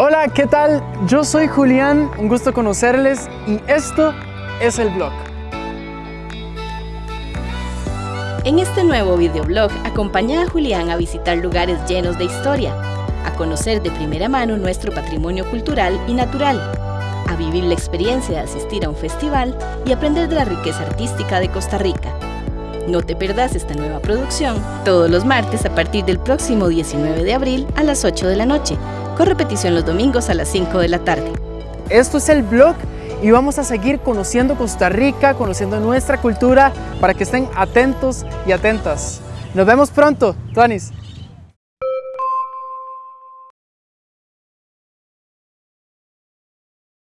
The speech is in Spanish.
Hola, ¿qué tal? Yo soy Julián, un gusto conocerles y esto es el blog. En este nuevo videoblog acompaña a Julián a visitar lugares llenos de historia, a conocer de primera mano nuestro patrimonio cultural y natural, a vivir la experiencia de asistir a un festival y aprender de la riqueza artística de Costa Rica. No te perdas esta nueva producción todos los martes a partir del próximo 19 de abril a las 8 de la noche con repetición los domingos a las 5 de la tarde. Esto es el blog y vamos a seguir conociendo Costa Rica, conociendo nuestra cultura para que estén atentos y atentas. Nos vemos pronto, Tuanis.